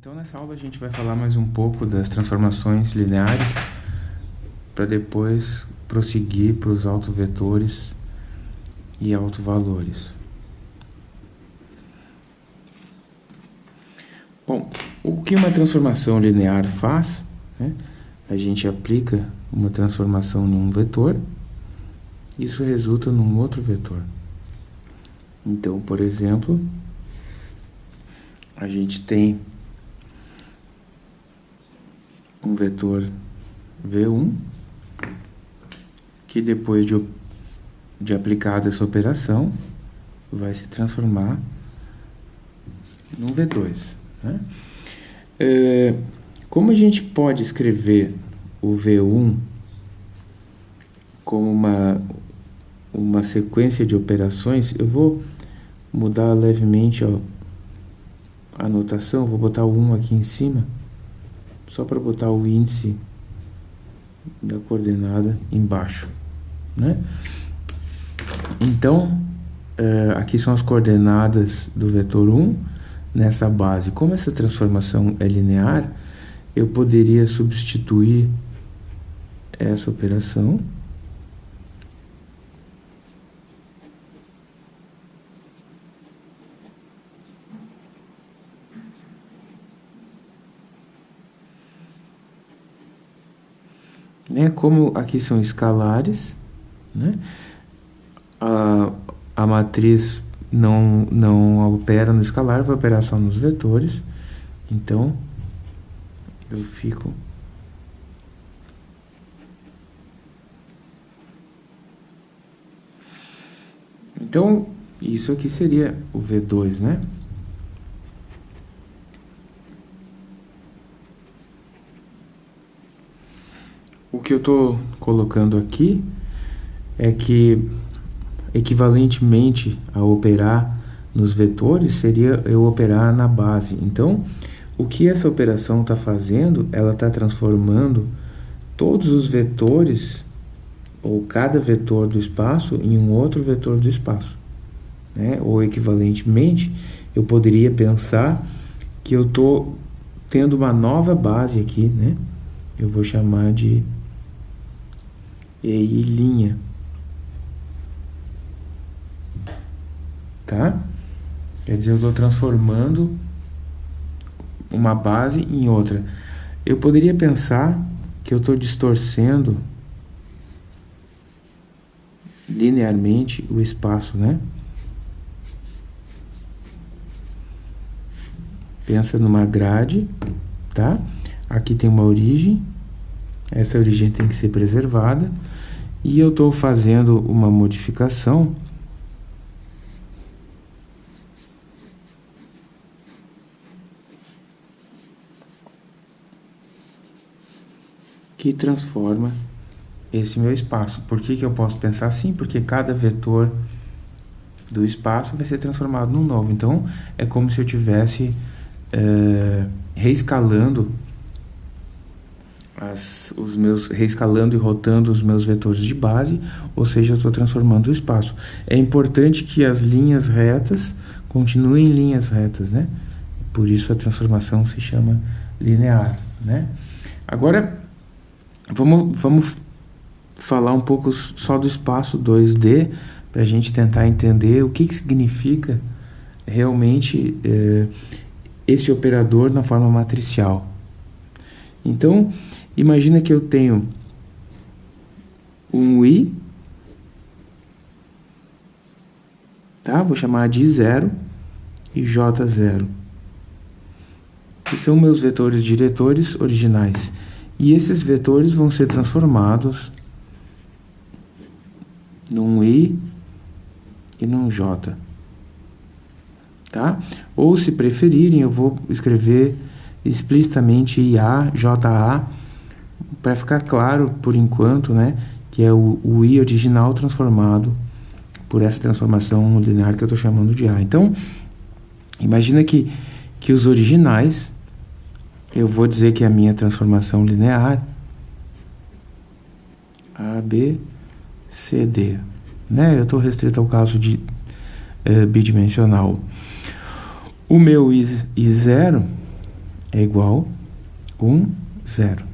Então nessa aula a gente vai falar mais um pouco das transformações lineares para depois prosseguir para os autovetores e autovalores. Bom, o que uma transformação linear faz? Né? A gente aplica uma transformação em um vetor, isso resulta num outro vetor. Então, por exemplo, a gente tem um vetor V1, que depois de, de aplicada essa operação, vai se transformar num V2. Né? É, como a gente pode escrever o V1 como uma, uma sequência de operações, eu vou mudar levemente ó, a anotação, vou botar o 1 aqui em cima, só para botar o índice da coordenada embaixo, né? Então, é, aqui são as coordenadas do vetor 1 nessa base. Como essa transformação é linear, eu poderia substituir essa operação né? Como aqui são escalares, né? A, a matriz não, não opera no escalar, vai operar só nos vetores. Então, eu fico... Então, isso aqui seria o V2, né? Que eu estou colocando aqui é que, equivalentemente a operar nos vetores, seria eu operar na base. Então, o que essa operação está fazendo? Ela está transformando todos os vetores, ou cada vetor do espaço, em um outro vetor do espaço. Né? Ou equivalentemente, eu poderia pensar que eu estou tendo uma nova base aqui, né? Eu vou chamar de EI linha. Tá? Quer dizer, eu estou transformando uma base em outra. Eu poderia pensar que eu estou distorcendo linearmente o espaço, né? Pensa numa grade, tá? Aqui tem uma origem, essa origem tem que ser preservada. E eu estou fazendo uma modificação que transforma esse meu espaço. Por que, que eu posso pensar assim? Porque cada vetor do espaço vai ser transformado num novo. Então, é como se eu tivesse é, reescalando as, os meus reescalando e rotando os meus vetores de base, ou seja, eu estou transformando o espaço. É importante que as linhas retas continuem linhas retas, né? Por isso a transformação se chama linear, né? Agora, vamos, vamos falar um pouco só do espaço 2D, para a gente tentar entender o que, que significa realmente é, esse operador na forma matricial. Então, Imagina que eu tenho um i, tá? Vou chamar de 0 e j0, que são meus vetores diretores originais. E esses vetores vão ser transformados num i e num j. Tá? Ou, se preferirem, eu vou escrever explicitamente IA, JA, para ficar claro por enquanto, né, que é o, o i original transformado por essa transformação linear que eu estou chamando de A. Então, imagina que, que os originais, eu vou dizer que é a minha transformação linear A, B, C, D. Né? Eu estou restrito ao caso de é, bidimensional. O meu I, I0 é igual 1, 0.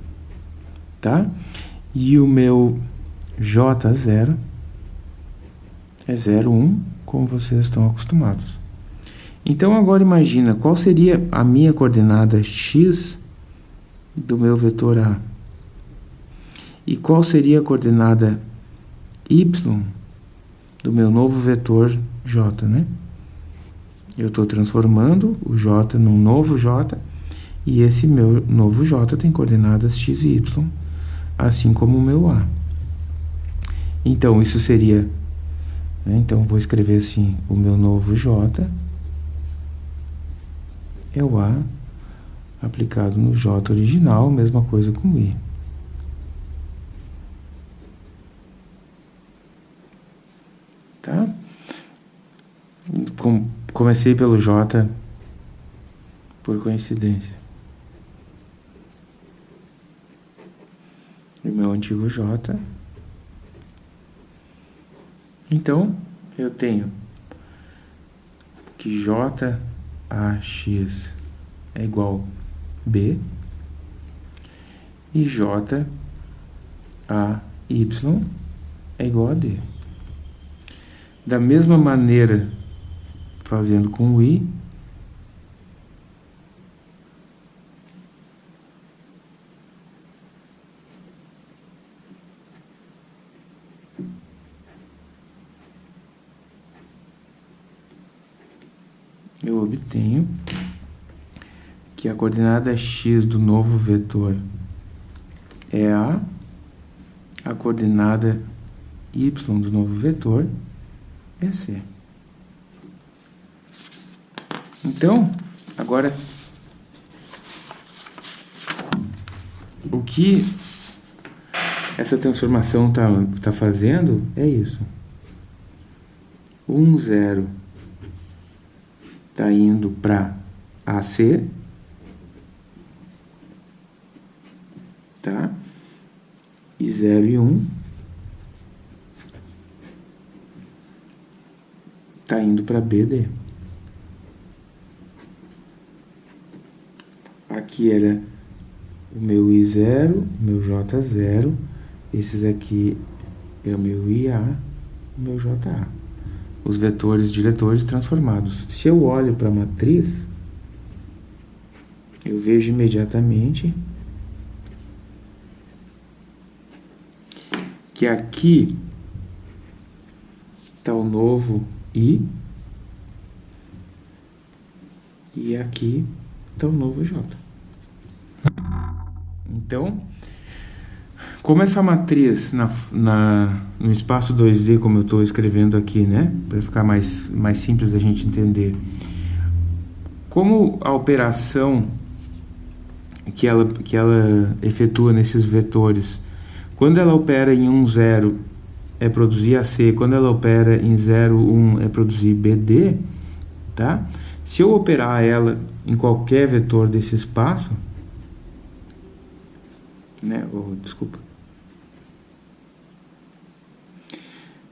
Tá? E o meu J0 é 0, 1, como vocês estão acostumados. Então, agora imagina qual seria a minha coordenada x do meu vetor A. E qual seria a coordenada y do meu novo vetor j, né? Eu estou transformando o j num novo j, e esse meu novo j tem coordenadas x e y, assim como o meu a. Então, isso seria... Né? Então, vou escrever assim, o meu novo j é o a aplicado no j original, mesma coisa com o i. Tá? Com, comecei pelo J por coincidência. O meu antigo J. Então, eu tenho que J AX é igual B e J A Y é igual a D. Da mesma maneira, fazendo com o i, eu obtenho que a coordenada x do novo vetor é a, a coordenada y do novo vetor é C. Então, agora, o que essa transformação está tá fazendo é isso. 1, 0 está indo para AC, tá? E 0 e 1 um está indo para BD. Aqui era o meu I0, meu J0, esses aqui é o meu IA, o meu JA. Os vetores diretores transformados. Se eu olho para a matriz, eu vejo imediatamente que aqui está o novo I. E aqui está o novo J. Então, como essa matriz na, na, no espaço 2D, como eu estou escrevendo aqui, né? Para ficar mais, mais simples da gente entender. Como a operação que ela, que ela efetua nesses vetores, quando ela opera em 1, 0 é produzir AC, quando ela opera em 0, 1 é produzir BD, tá? Se eu operar ela em qualquer vetor desse espaço, né, oh, desculpa.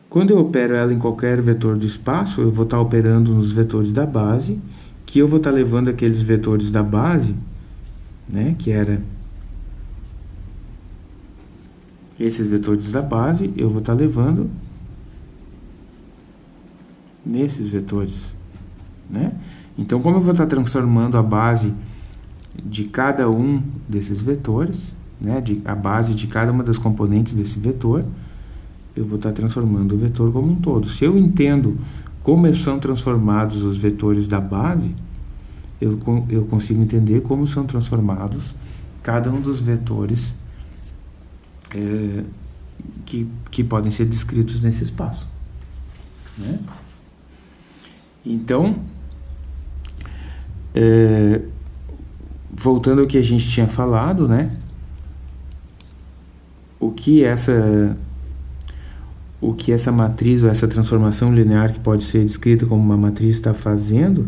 Quando eu opero ela em qualquer vetor do espaço, eu vou estar operando nos vetores da base, que eu vou estar levando aqueles vetores da base, né, que era esses vetores da base eu vou estar levando nesses vetores, né? Então, como eu vou estar transformando a base de cada um desses vetores, né, de, a base de cada uma das componentes desse vetor, eu vou estar transformando o vetor como um todo. Se eu entendo como são transformados os vetores da base, eu, eu consigo entender como são transformados cada um dos vetores é, que, que podem ser descritos nesse espaço. Né? Então, é, voltando ao que a gente tinha falado, né? O que essa o que essa matriz ou essa transformação linear que pode ser descrita como uma matriz está fazendo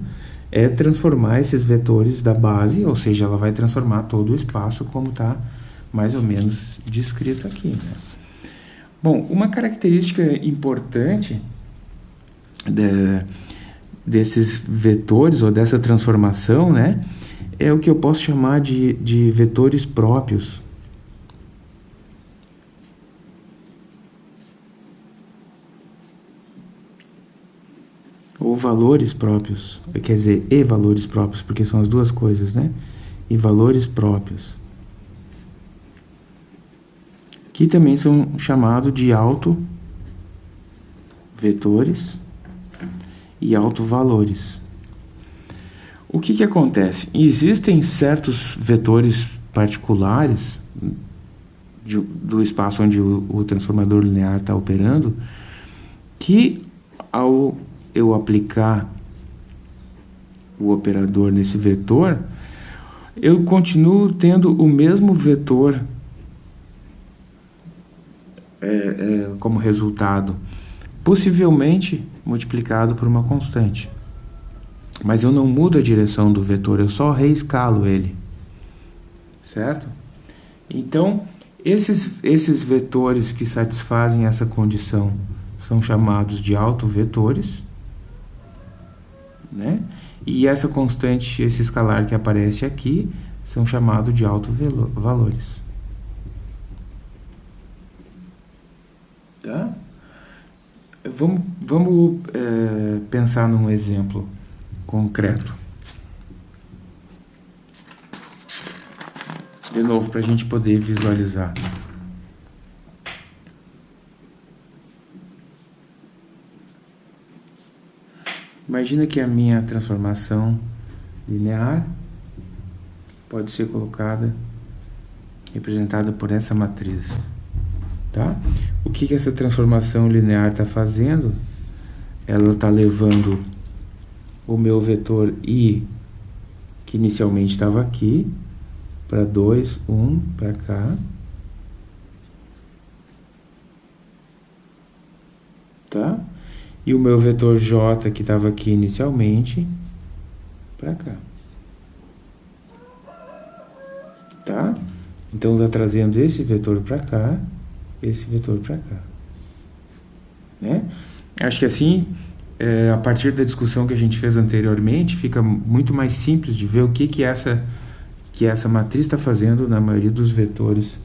é transformar esses vetores da base, ou seja, ela vai transformar todo o espaço como está mais ou menos descrito aqui. Né? Bom, uma característica importante de, desses vetores ou dessa transformação, né, é o que eu posso chamar de, de vetores próprios. Ou valores próprios, quer dizer, e valores próprios, porque são as duas coisas, né? E valores próprios. Que também são chamados de autovetores e autovalores. O que, que acontece? Existem certos vetores particulares de, do espaço onde o, o transformador linear está operando que ao eu aplicar o operador nesse vetor, eu continuo tendo o mesmo vetor é, é, como resultado, possivelmente multiplicado por uma constante. Mas eu não mudo a direção do vetor, eu só reescalo ele. Certo? Então, esses, esses vetores que satisfazem essa condição são chamados de autovetores. Né? E essa constante, esse escalar que aparece aqui, são chamados de autovalores. Tá? Vamos, vamos é, pensar num exemplo concreto. De novo, para a gente poder visualizar. Imagina que a minha transformação linear pode ser colocada, representada por essa matriz. Tá? O que, que essa transformação linear está fazendo? Ela está levando o meu vetor i, que inicialmente estava aqui, para 2, 1, para cá. Tá? E o meu vetor j, que estava aqui inicialmente, para cá. Tá? Então, está trazendo esse vetor para cá, esse vetor para cá. Né? Acho que assim é, a partir da discussão que a gente fez anteriormente, fica muito mais simples de ver o que, que, essa, que essa matriz está fazendo na maioria dos vetores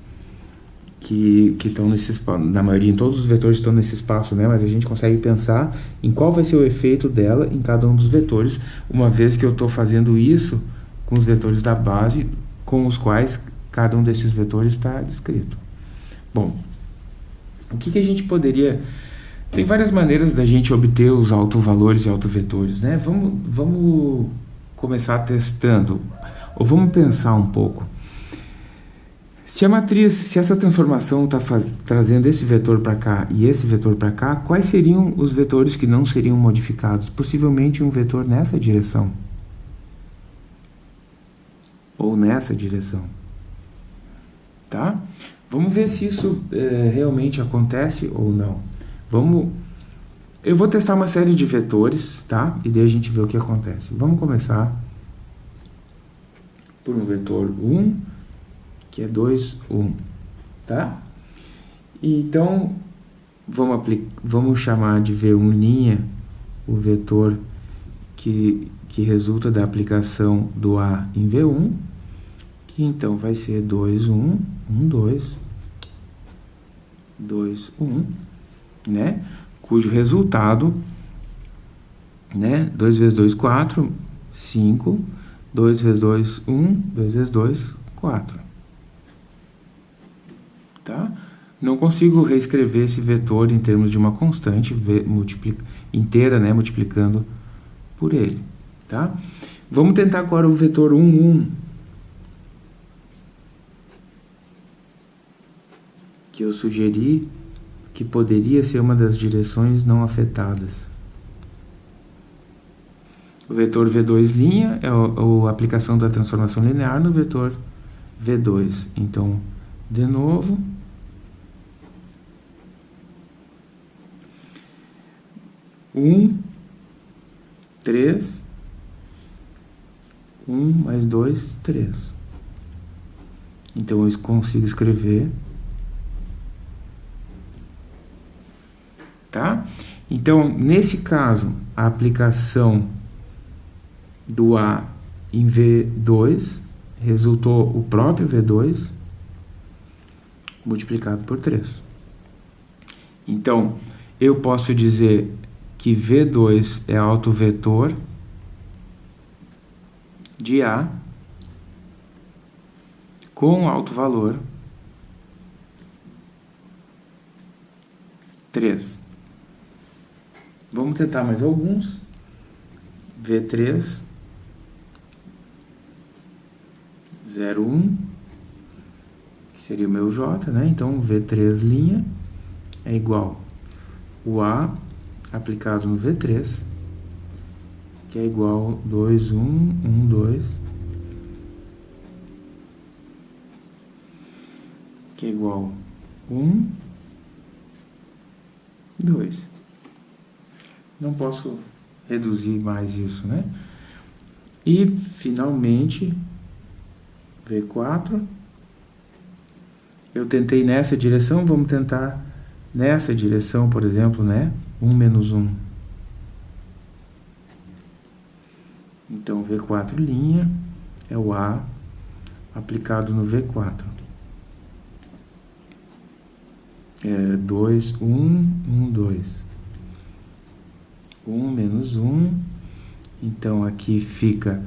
que, que estão nesse espaço. Na maioria, em todos os vetores estão nesse espaço, né? mas a gente consegue pensar em qual vai ser o efeito dela em cada um dos vetores, uma vez que eu estou fazendo isso com os vetores da base, com os quais cada um desses vetores está descrito. Bom, o que, que a gente poderia tem várias maneiras da gente obter os autovalores e autovetores, né? Vamos, vamos começar testando, ou vamos pensar um pouco. Se a matriz, se essa transformação está trazendo esse vetor para cá e esse vetor para cá, quais seriam os vetores que não seriam modificados? Possivelmente um vetor nessa direção. Ou nessa direção. Tá? Vamos ver se isso é, realmente acontece ou não. Vamos... Eu vou testar uma série de vetores, tá? E daí a gente vê o que acontece. Vamos começar por um vetor 1, que é 2, 1, tá? Então, vamos, vamos chamar de V1' o vetor que, que resulta da aplicação do A em V1, que então vai ser 2, 1, 1, 2, 2, 1, né? Cujo resultado, né? 2 vezes 2, 4, 5, 2 vezes 2, 1, 2 vezes 2, 4. Tá? Não consigo reescrever esse vetor em termos de uma constante inteira, né? Multiplicando por ele, tá? Vamos tentar agora o vetor 1, 1. Que eu sugeri que poderia ser uma das direções não afetadas. O vetor V2' é a, a aplicação da transformação linear no vetor V2. Então, de novo, um, três, um mais dois, três. Então eu consigo escrever tá? Então, nesse caso, a aplicação do A em V2 resultou o próprio V2 multiplicado por 3. Então, eu posso dizer que V2 é autovetor de A com alto valor 3. Vamos tentar mais alguns. V3 01 que seria o meu J, né? Então V3 linha é igual o A aplicado no V3 que é igual 2 1 1 2 que é igual 1, 2. Não posso reduzir mais isso, né? E, finalmente, V4. Eu tentei nessa direção, vamos tentar nessa direção, por exemplo, né? 1 menos 1. Então, V4' é o A aplicado no V4 é 2, 1, 1, 2. 1 menos 1. Então, aqui fica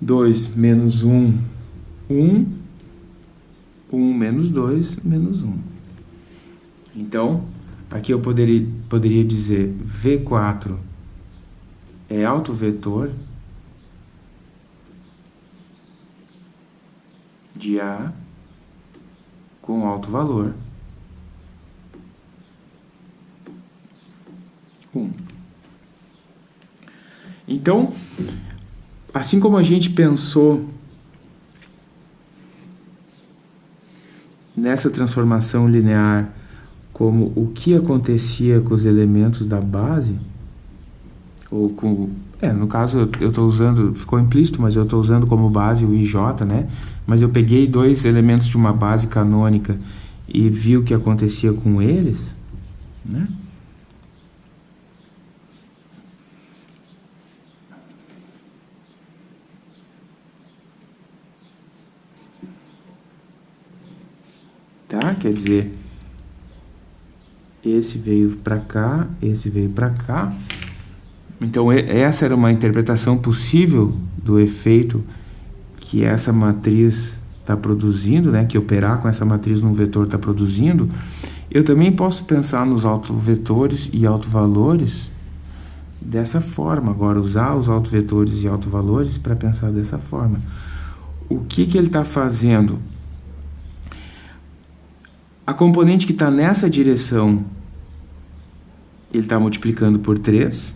2 menos 1, 1. 1 menos 2, menos 1. Então, aqui eu poderia, poderia dizer V4 é autovetor de A com alto valor. 1. Então, assim como a gente pensou nessa transformação linear como o que acontecia com os elementos da base, ou com... É, no caso eu estou usando, ficou implícito, mas eu estou usando como base o IJ, né? Mas eu peguei dois elementos de uma base canônica e vi o que acontecia com eles, né? Tá? Quer dizer, esse veio para cá, esse veio para cá. Então, essa era uma interpretação possível do efeito que essa matriz está produzindo, né? que operar com essa matriz num vetor está produzindo. Eu também posso pensar nos autovetores e autovalores dessa forma. Agora, usar os autovetores e autovalores para pensar dessa forma. O que, que ele está fazendo? A componente que está nessa direção, ele está multiplicando por 3.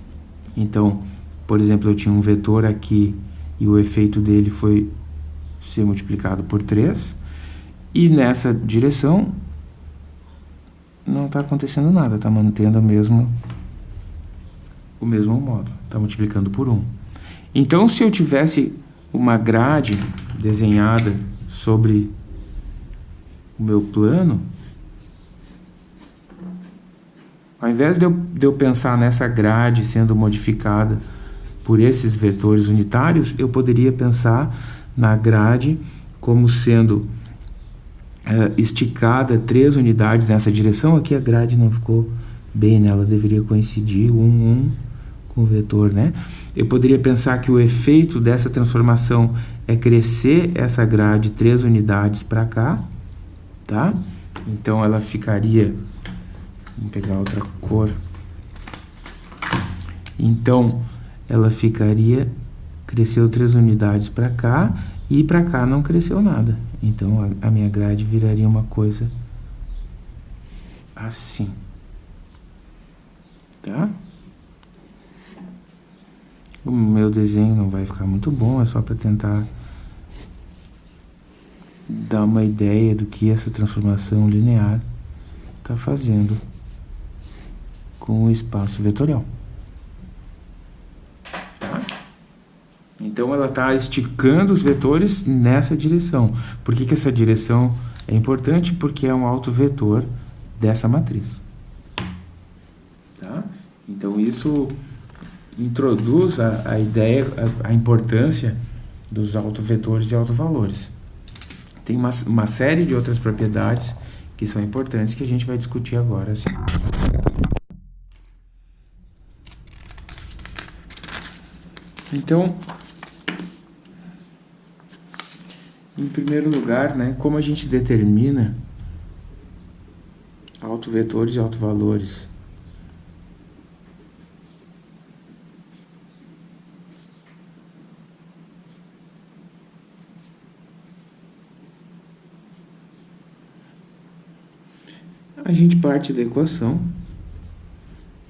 Então, por exemplo, eu tinha um vetor aqui e o efeito dele foi ser multiplicado por 3. E nessa direção, não está acontecendo nada, está mantendo o mesmo, o mesmo modo, está multiplicando por 1. Então, se eu tivesse uma grade desenhada sobre o meu plano, ao invés de eu, de eu pensar nessa grade sendo modificada por esses vetores unitários, eu poderia pensar na grade como sendo uh, esticada três unidades nessa direção. Aqui a grade não ficou bem, né? ela deveria coincidir um, um com o vetor, né? Eu poderia pensar que o efeito dessa transformação é crescer essa grade três unidades para cá, tá? Então ela ficaria Vamos pegar outra cor. Então, ela ficaria, cresceu três unidades para cá e para cá não cresceu nada. Então, a, a minha grade viraria uma coisa assim. Tá? O meu desenho não vai ficar muito bom, é só para tentar dar uma ideia do que essa transformação linear está fazendo com o espaço vetorial. Então, ela está esticando os vetores nessa direção. Por que, que essa direção é importante? Porque é um autovetor dessa matriz. Tá? Então, isso, introduz a, a ideia, a, a importância dos autovetores e autovalores. Tem uma, uma série de outras propriedades que são importantes que a gente vai discutir agora. Assim. Então, em primeiro lugar, né, como a gente determina autovetores e autovalores? A gente parte da equação.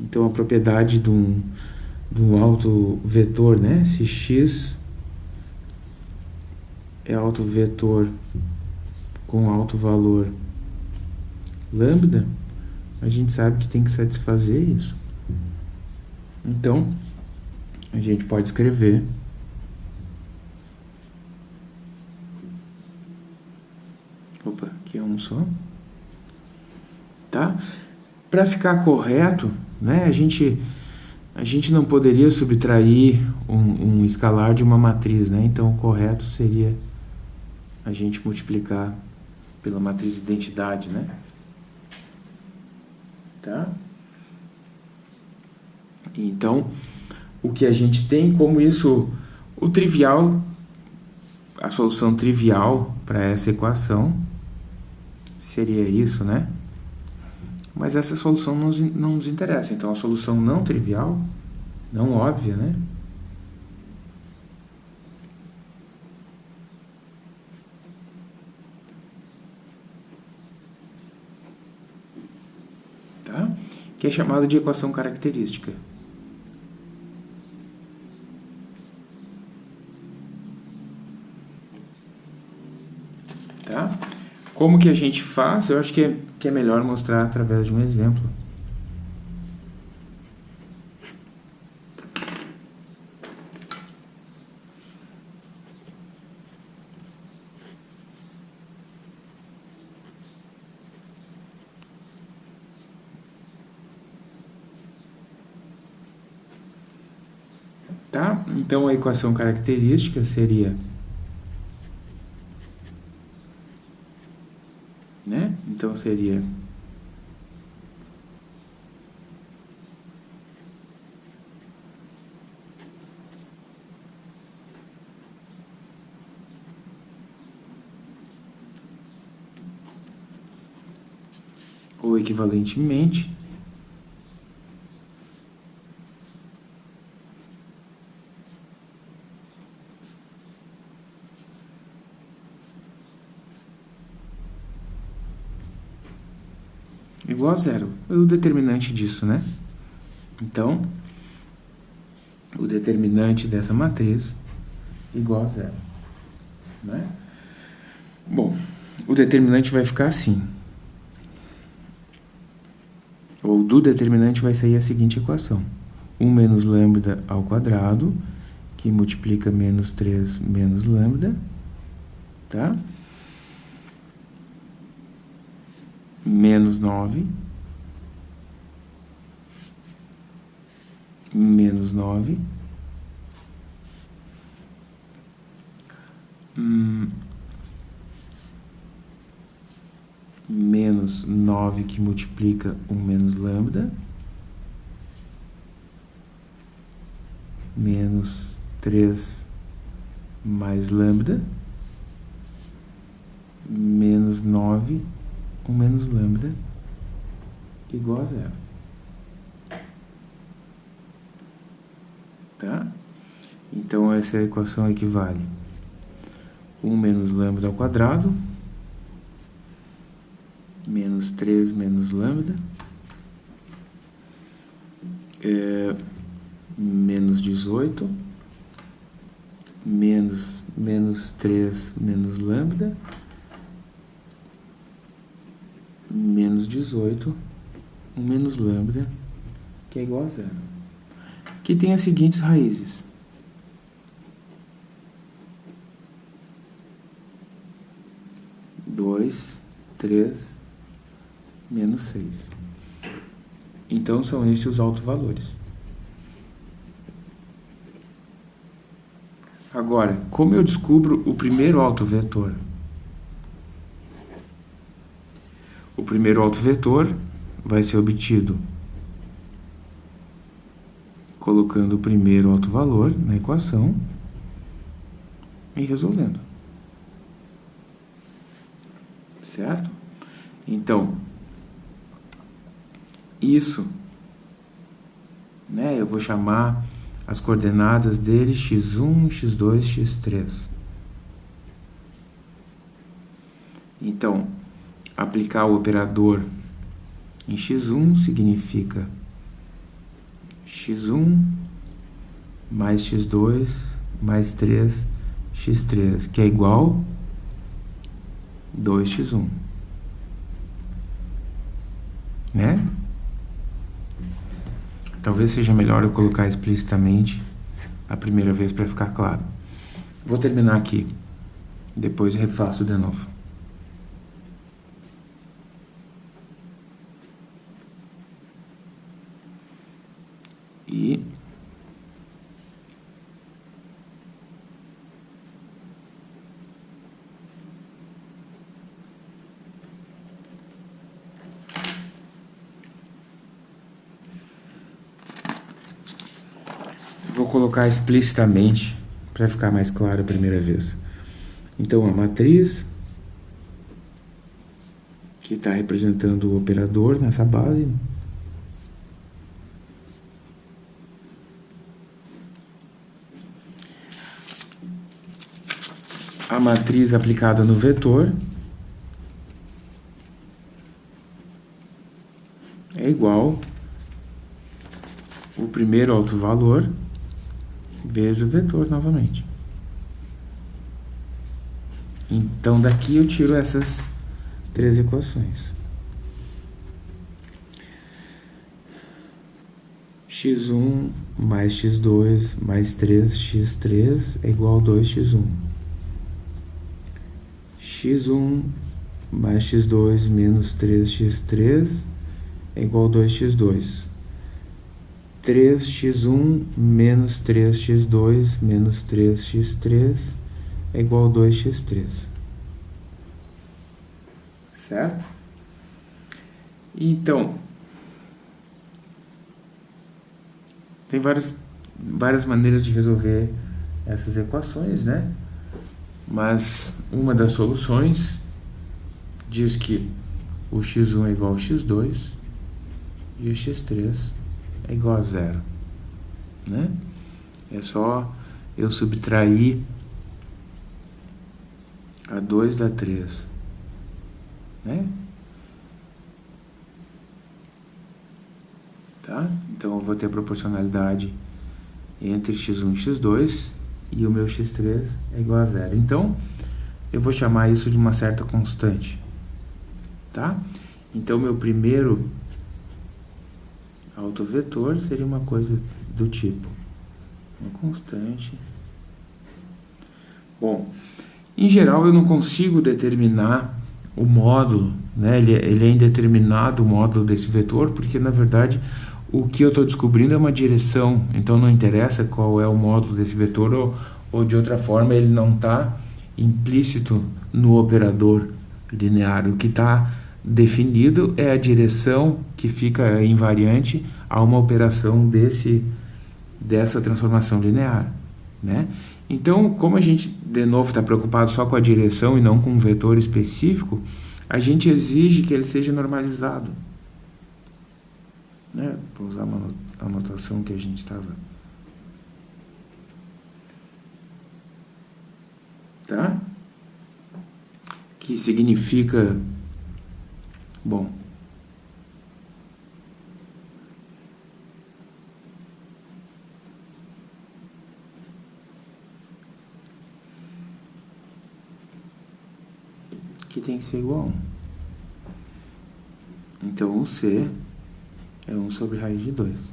Então, a propriedade de um do alto vetor, né? Se x é alto vetor com alto valor lambda, a gente sabe que tem que satisfazer isso. Então, a gente pode escrever Opa, aqui é um só. Tá? Para ficar correto, né, a gente a gente não poderia subtrair um, um, escalar de uma matriz, né? Então, o correto seria a gente multiplicar pela matriz de identidade, né? Tá? Então, o que a gente tem como isso, o trivial, a solução trivial para essa equação seria isso, né? Mas essa solução não nos, não nos interessa. Então, a solução não trivial, não óbvia, né? Tá? Que é chamada de equação característica. Tá? Como que a gente faz? Eu acho que é que é melhor mostrar através de um exemplo. Tá? Então, a equação característica seria Então seria? Ou equivalentemente igual a zero. É o determinante disso, né? Então, o determinante dessa matriz igual a zero. Né? Bom, o determinante vai ficar assim. Ou do determinante vai sair a seguinte equação. 1 menos lambda ao quadrado, que multiplica menos 3 menos lambda, tá? Menos 9, menos 9, hum, menos 9 que multiplica 1 menos lambda, menos 3 mais lambda, menos 9 1 menos lambda igual a zero. Tá? Então, essa equação equivale 1 menos lambda ao quadrado, menos 3 menos lambda, é, menos 18, menos, menos 3 menos lambda, menos 18, 1 menos lambda, que é igual a zero. Que tem as seguintes raízes. Dois, três, menos seis. Então, são esses os altos valores. Agora, como eu descubro o primeiro autovetor? O primeiro autovetor vai ser obtido colocando o primeiro autovalor na equação e resolvendo. Certo? Então, isso, né, eu vou chamar as coordenadas dele x1, x2, x3. Então, aplicar o operador em x1 significa x1 mais x2 mais 3 x3, que é igual 2x1. Né? Talvez seja melhor eu colocar explicitamente a primeira vez para ficar claro. Vou terminar aqui. Depois refaço de novo. E vou colocar explicitamente para ficar mais claro a primeira vez. Então, a matriz que está representando o operador nessa base a matriz aplicada no vetor é igual o primeiro autovalor vezes o vetor novamente. Então, daqui eu tiro essas três equações. x1 mais x2 mais 3x3 é igual a 2x1 x1 mais x2 menos 3x3 é igual a 2x2. 3x1 menos 3x2 menos 3x3 é igual a 2x3. Certo? Então, tem várias, várias maneiras de resolver essas equações, né? Mas uma das soluções diz que o x1 é igual a x2 e o x3 é igual a zero. Né? É só eu subtrair a 2 da 3. Né? Tá? Então eu vou ter a proporcionalidade entre x1 e x2 e o meu x3 é igual a zero. Então, eu vou chamar isso de uma certa constante, tá? Então, meu primeiro autovetor seria uma coisa do tipo uma constante. Bom, em geral eu não consigo determinar o módulo, né? ele, ele é indeterminado o módulo desse vetor, porque na verdade o que eu estou descobrindo é uma direção, então não interessa qual é o módulo desse vetor, ou, ou de outra forma ele não está implícito no operador linear. O que está definido é a direção que fica invariante a uma operação desse, dessa transformação linear. Né? Então, como a gente, de novo, está preocupado só com a direção e não com um vetor específico, a gente exige que ele seja normalizado né? Vou usar uma anotação que a gente estava. Tá? Que significa. Bom. Que tem que ser igual a 1. Então, o C é 1 sobre raiz de 2.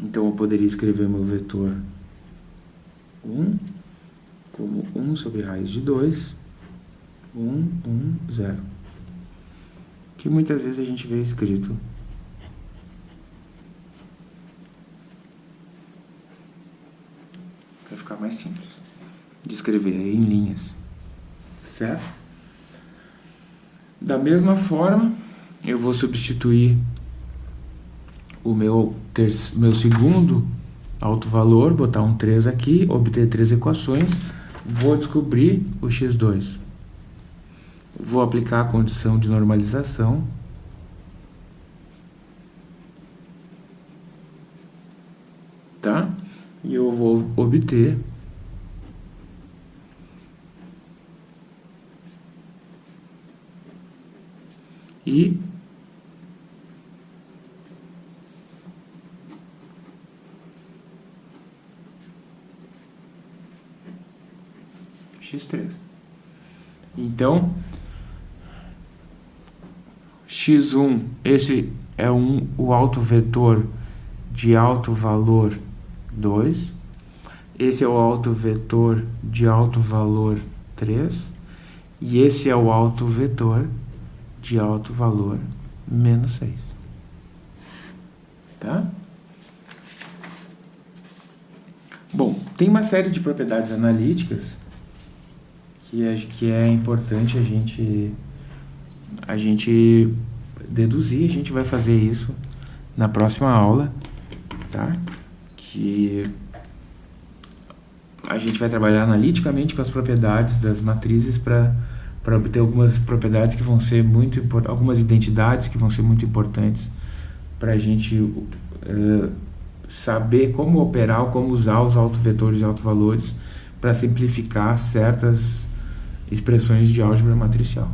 Então, eu poderia escrever meu vetor 1 como 1 sobre raiz de 2, 1, 1, 0. Que muitas vezes a gente vê escrito para ficar mais simples de escrever em linhas, certo? Da mesma forma, eu vou substituir o meu, meu segundo alto valor, botar um 3 aqui, obter três equações, vou descobrir o x2. Vou aplicar a condição de normalização. Tá? E eu vou obter e x3. Então, x1, esse é um, o alto vetor de alto valor 2. Esse é o alto vetor de alto valor 3. E esse é o alto vetor de alto valor menos 6. Tá? Bom, tem uma série de propriedades analíticas que é, que é importante a gente, a gente deduzir. A gente vai fazer isso na próxima aula, tá? Que a gente vai trabalhar analiticamente com as propriedades das matrizes para para obter algumas propriedades que vão ser muito importantes, algumas identidades que vão ser muito importantes para a gente uh, saber como operar, como usar os autovetores e autovalores para simplificar certas expressões de álgebra matricial.